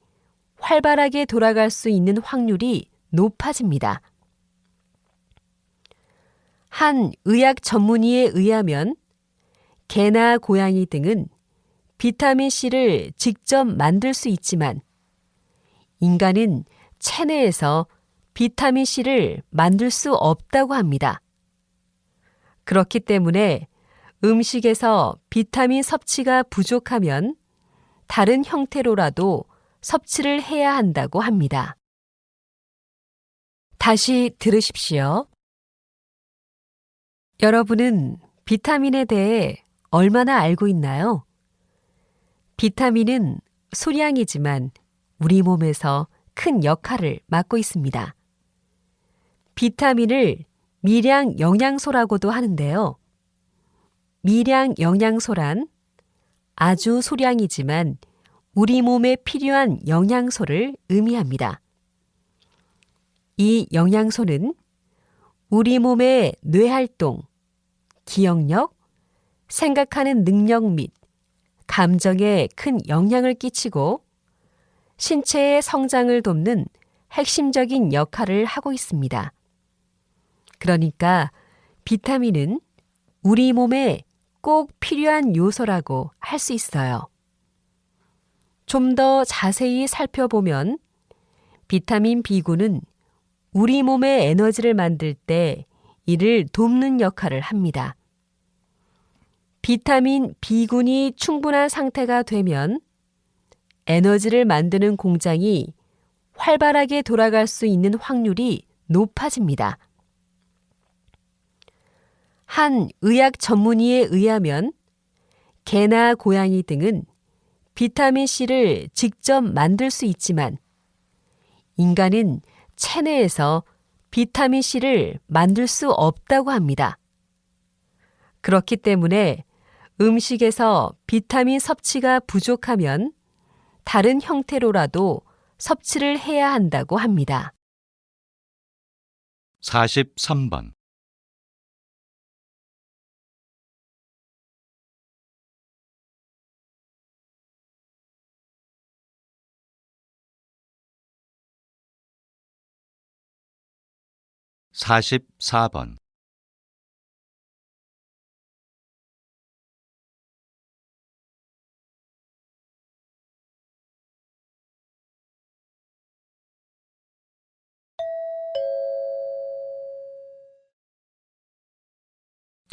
활발하게 돌아갈 수 있는 확률이 높아집니다. 한 의학 전문의에 의하면 개나 고양이 등은 비타민 C를 직접 만들 수 있지만 인간은 체내에서 비타민 C를 만들 수 없다고 합니다. 그렇기 때문에 음식에서 비타민 섭취가 부족하면 다른 형태로라도 섭취를 해야 한다고 합니다. 다시 들으십시오. 여러분은 비타민에 대해 얼마나 알고 있나요? 비타민은 소량이지만 우리 몸에서 큰 역할을 맡고 있습니다. 비타민을 미량 영양소라고도 하는데요. 미량 영양소란 아주 소량이지만 우리 몸에 필요한 영양소를 의미합니다. 이 영양소는 우리 몸의 뇌활동, 기억력, 생각하는 능력 및 감정에 큰 영향을 끼치고 신체의 성장을 돕는 핵심적인 역할을 하고 있습니다. 그러니까 비타민은 우리 몸에 꼭 필요한 요소라고 할 수 있어요. 좀 더 자세히 살펴보면 비타민 B군은 우리 몸의 에너지를 만들 때 이를 돕는 역할을 합니다. 비타민 B군이 충분한 상태가 되면 에너지를 만드는 공장이 활발하게 돌아갈 수 있는 확률이 높아집니다. 한 의학 전문의에 의하면 개나 고양이 등은 비타민 C를 직접 만들 수 있지만 인간은 체내에서 비타민 C를 만들 수 없다고 합니다. 그렇기 때문에 음식에서 비타민 섭취가 부족하면 다른 형태로라도 섭취를 해야 한다고 합니다. 43번. (44번)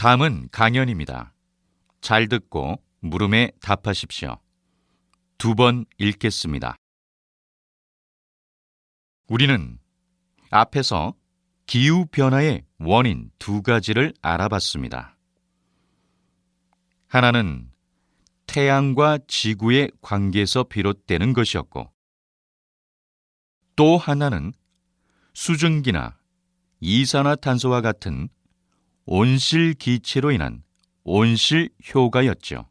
다음은 강연입니다. 잘 듣고 물음에 답하십시오. 두 번 읽겠습니다. 우리는 앞에서 기후변화의 원인 두 가지를 알아봤습니다. 하나는 태양과 지구의 관계에서 비롯되는 것이었고, 또 하나는 수증기나 이산화탄소와 같은 온실 기체로 인한 온실 효과였죠.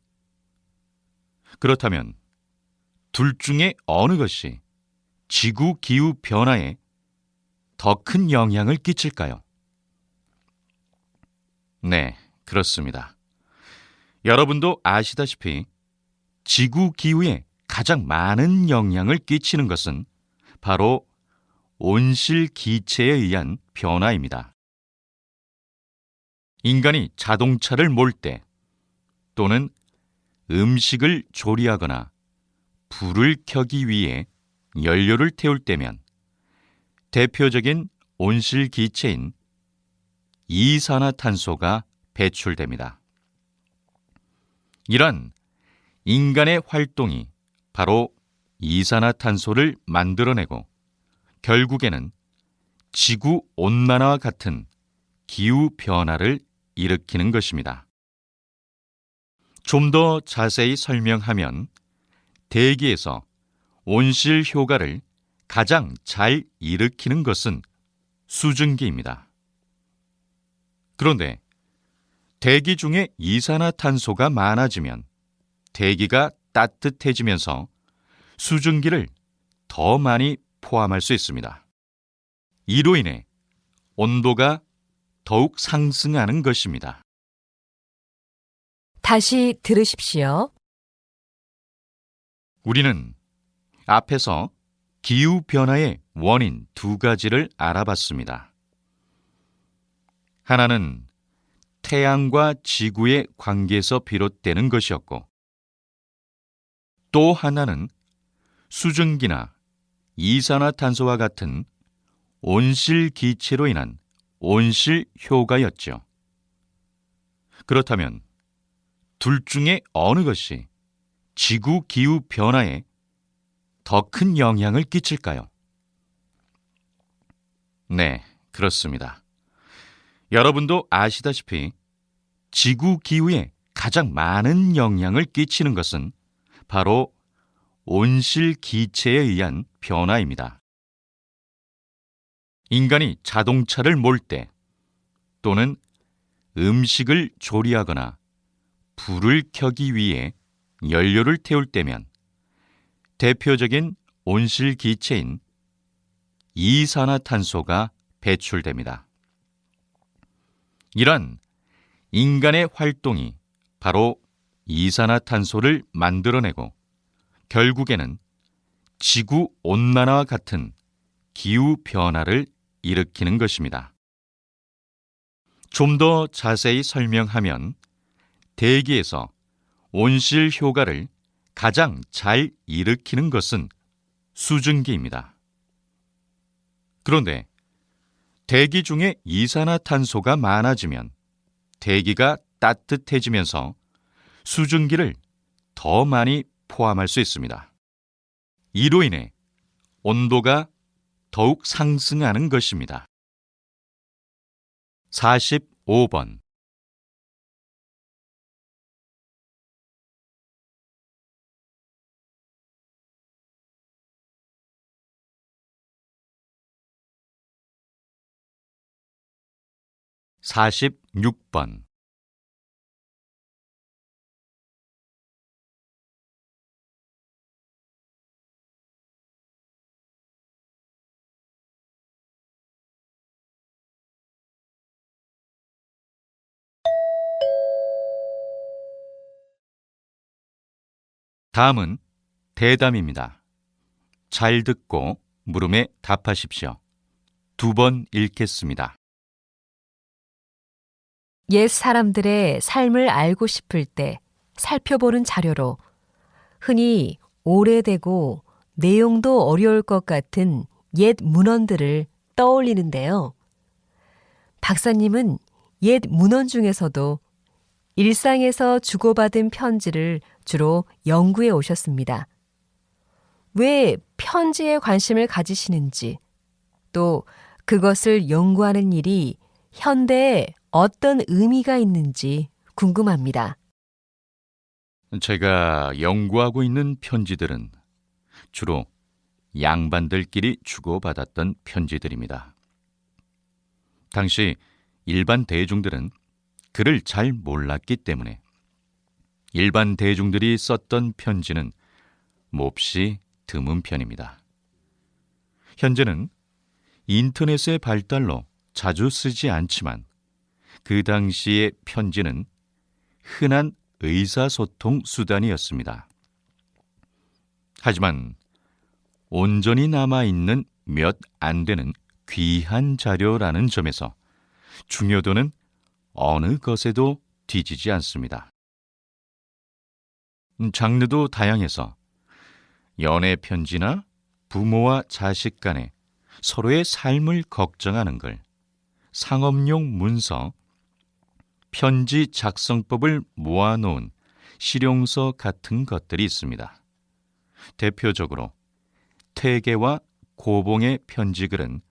그렇다면 둘 중에 어느 것이 지구 기후 변화에 더 큰 영향을 끼칠까요? 네, 그렇습니다. 여러분도 아시다시피 지구 기후에 가장 많은 영향을 끼치는 것은 바로 온실 기체에 의한 변화입니다. 인간이 자동차를 몰 때 또는 음식을 조리하거나 불을 켜기 위해 연료를 태울 때면 대표적인 온실 기체인 이산화탄소가 배출됩니다. 이런 인간의 활동이 바로 이산화탄소를 만들어내고 결국에는 지구 온난화와 같은 기후 변화를 일으키는 것입니다. 좀 더 자세히 설명하면 대기에서 온실 효과를 가장 잘 일으키는 것은 수증기입니다. 그런데 대기 중에 이산화탄소가 많아지면 대기가 따뜻해지면서 수증기를 더 많이 포함할 수 있습니다. 이로 인해 온도가 더욱 상승하는 것입니다. 다시 들으십시오. 우리는 앞에서 기후 변화의 원인 두 가지를 알아봤습니다. 하나는 태양과 지구의 관계에서 비롯되는 것이었고, 또 하나는 수증기나 이산화탄소와 같은 온실 기체로 인한 온실 효과였죠. 그렇다면 둘 중에 어느 것이 지구 기후 변화에 더 큰 영향을 끼칠까요? 네, 그렇습니다. 여러분도 아시다시피 지구 기후에 가장 많은 영향을 끼치는 것은 바로 온실 기체에 의한 변화입니다. 인간이 자동차를 몰 때 또는 음식을 조리하거나 불을 켜기 위해 연료를 태울 때면 대표적인 온실 기체인 이산화탄소가 배출됩니다. 이런 인간의 활동이 바로 이산화탄소를 만들어내고 결국에는 지구 온난화와 같은 기후 변화를 일으키는 것입니다. 좀 더 자세히 설명하면 대기에서 온실 효과를 가장 잘 일으키는 것은 수증기입니다. 그런데 대기 중에 이산화탄소가 많아지면 대기가 따뜻해지면서 수증기를 더 많이 포함할 수 있습니다. 이로 인해 온도가 더욱 상승하는 것입니다. 45번 46번 다음은 대담입니다. 잘 듣고 물음에 답하십시오. 두 번 읽겠습니다. 옛 사람들의 삶을 알고 싶을 때 살펴보는 자료로 흔히 오래되고 내용도 어려울 것 같은 옛 문헌들을 떠올리는데요. 박사님은 옛 문헌 중에서도 일상에서 주고받은 편지를 주로 연구해 오셨습니다. 왜 편지에 관심을 가지시는지, 또 그것을 연구하는 일이 현대에 어떤 의미가 있는지 궁금합니다. 제가 연구하고 있는 편지들은 주로 양반들끼리 주고받았던 편지들입니다. 당시 일반 대중들은 글을 잘 몰랐기 때문에 일반 대중들이 썼던 편지는 몹시 드문 편입니다. 현재는 인터넷의 발달로 자주 쓰지 않지만 그 당시의 편지는 흔한 의사소통 수단이었습니다. 하지만 온전히 남아있는 몇 안 되는 귀한 자료라는 점에서 중요도는 어느 것에도 뒤지지 않습니다. 장르도 다양해서 연애 편지나 부모와 자식 간에 서로의 삶을 걱정하는 글, 상업용 문서, 편지 작성법을 모아놓은 실용서 같은 것들이 있습니다. 대표적으로 태계와 고봉의 편지글은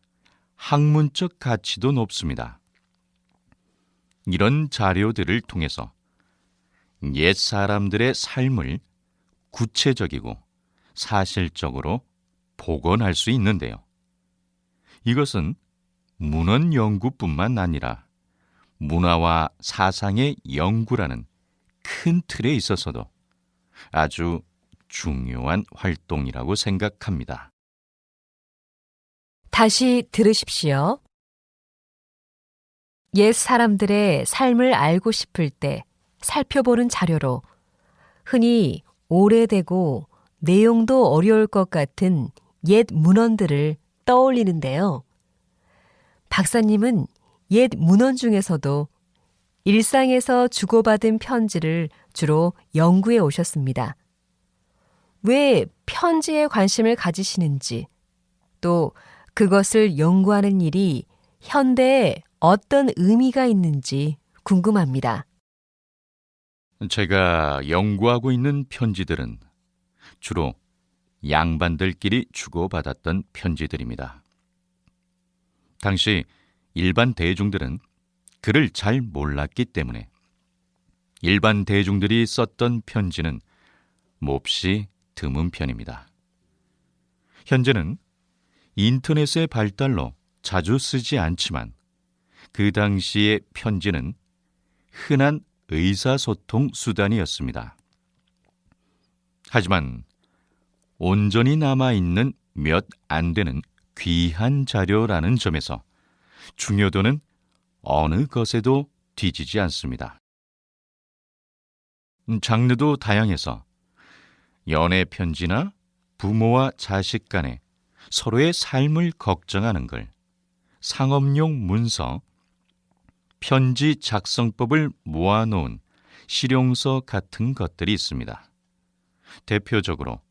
학문적 가치도 높습니다. 이런 자료들을 통해서 옛 사람들의 삶을 구체적이고 사실적으로 복원할 수 있는데요. 이것은 문헌 연구뿐만 아니라 문화와 사상의 연구라는 큰 틀에 있어서도 아주 중요한 활동이라고 생각합니다. 다시 들으십시오. 옛 사람들의 삶을 알고 싶을 때 살펴보는 자료로 흔히 오래되고 내용도 어려울 것 같은 옛 문헌들을 떠올리는데요. 박사님은 옛 문헌 중에서도 일상에서 주고받은 편지를 주로 연구해 오셨습니다. 왜 편지에 관심을 가지시는지, 또 그것을 연구하는 일이 현대에 어떤 의미가 있는지 궁금합니다. 제가 연구하고 있는 편지들은 주로 양반들끼리 주고받았던 편지들입니다. 당시 일반 대중들은 글을 잘 몰랐기 때문에 일반 대중들이 썼던 편지는 몹시 드문 편입니다. 현재는 인터넷의 발달로 자주 쓰지 않지만 그 당시의 편지는 흔한 의사소통 수단이었습니다. 하지만 온전히 남아있는 몇 안 되는 귀한 자료라는 점에서 중요도는 어느 것에도 뒤지지 않습니다. 장르도 다양해서 연애 편지나 부모와 자식 간에 서로의 삶을 걱정하는 글, 상업용 문서, 편지 작성법을 모아놓은 실용서 같은 것들이 있습니다. 대표적으로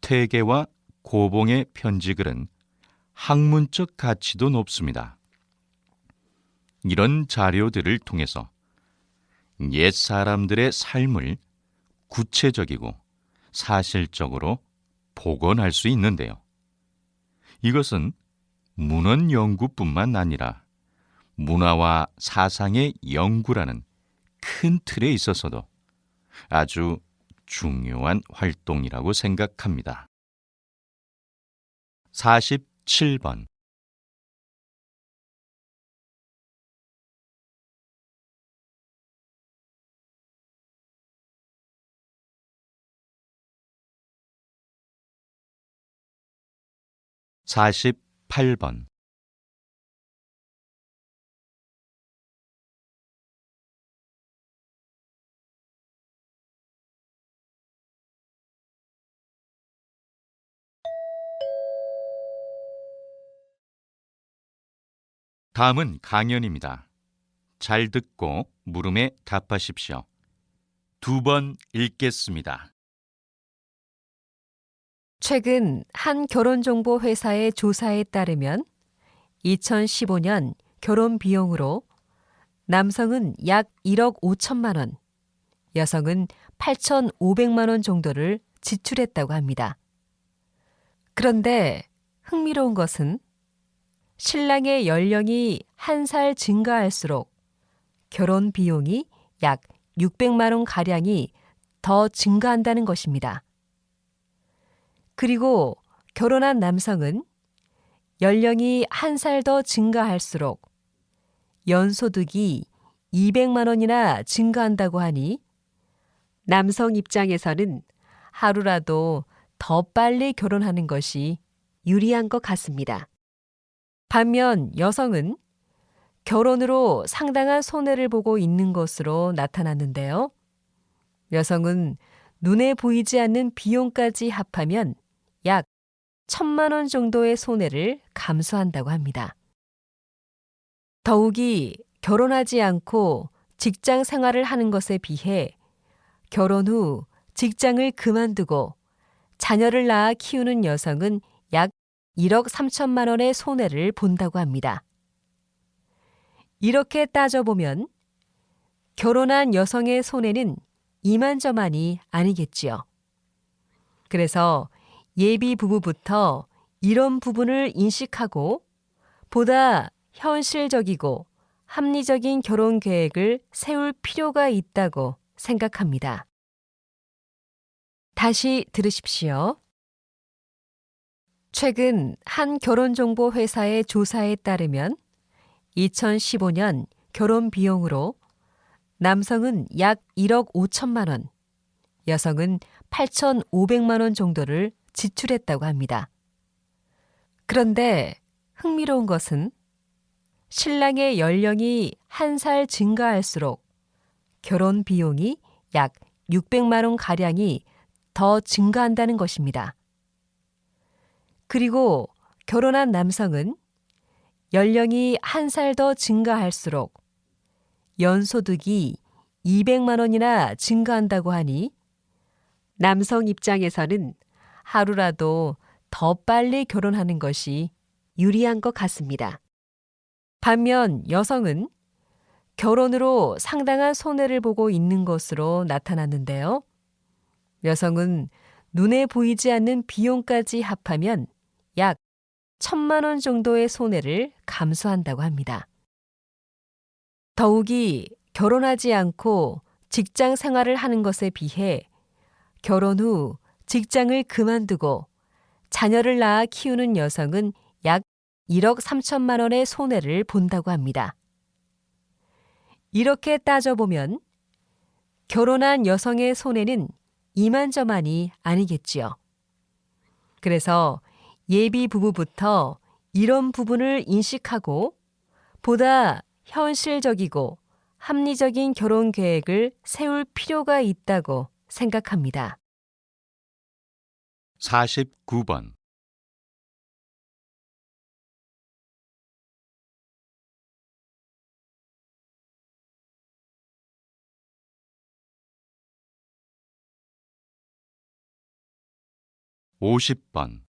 태계와 고봉의 편지글은 학문적 가치도 높습니다. 이런 자료들을 통해서 옛 사람들의 삶을 구체적이고 사실적으로 복원할 수 있는데요. 이것은 문헌 연구뿐만 아니라 문화와 사상의 연구라는 큰 틀에 있어서도 아주 중요한 활동이라고 생각합니다. 47번 48번 다음은 강연입니다. 잘 듣고 물음에 답하십시오. 두 번 읽겠습니다. 최근 한 결혼정보 회사의 조사에 따르면 2015년 결혼 비용으로 남성은 약 1억 5천만 원, 여성은 8,500만 원 정도를 지출했다고 합니다. 그런데 흥미로운 것은 신랑의 연령이 한 살 증가할수록 결혼 비용이 약 600만 원 가량이 더 증가한다는 것입니다. 그리고 결혼한 남성은 연령이 한 살 더 증가할수록 연소득이 200만 원이나 증가한다고 하니 남성 입장에서는 하루라도 더 빨리 결혼하는 것이 유리한 것 같습니다. 반면 여성은 결혼으로 상당한 손해를 보고 있는 것으로 나타났는데요. 여성은 눈에 보이지 않는 비용까지 합하면 약 천만 원 정도의 손해를 감수한다고 합니다. 더욱이 결혼하지 않고 직장 생활을 하는 것에 비해 결혼 후 직장을 그만두고 자녀를 낳아 키우는 여성은 약 1억 3천만 원의 손해를 본다고 합니다. 이렇게 따져보면 결혼한 여성의 손해는 이만저만이 아니겠지요. 그래서 예비 부부부터 이런 부분을 인식하고 보다 현실적이고 합리적인 결혼 계획을 세울 필요가 있다고 생각합니다. 다시 들으십시오. 최근 한 결혼정보 회사의 조사에 따르면 2015년 결혼 비용으로 남성은 약 1억 5천만 원, 여성은 8,500만 원 정도를 지출했다고 합니다. 그런데 흥미로운 것은 신랑의 연령이 한 살 증가할수록 결혼 비용이 약 600만 원 가량이 더 증가한다는 것입니다. 그리고 결혼한 남성은 연령이 한 살 더 증가할수록 연소득이 200만 원이나 증가한다고 하니 남성 입장에서는 하루라도 더 빨리 결혼하는 것이 유리한 것 같습니다. 반면 여성은 결혼으로 상당한 손해를 보고 있는 것으로 나타났는데요. 여성은 눈에 보이지 않는 비용까지 합하면 약 천만 원 정도의 손해를 감수한다고 합니다. 더욱이 결혼하지 않고 직장 생활을 하는 것에 비해 결혼 후 직장을 그만두고 자녀를 낳아 키우는 여성은 약 1억 3천만 원의 손해를 본다고 합니다. 이렇게 따져보면 결혼한 여성의 손해는 이만저만이 아니겠지요. 그래서 예비 부부부터 이런 부분을 인식하고 보다 현실적이고 합리적인 결혼 계획을 세울 필요가 있다고 생각합니다. 49번. 오십 번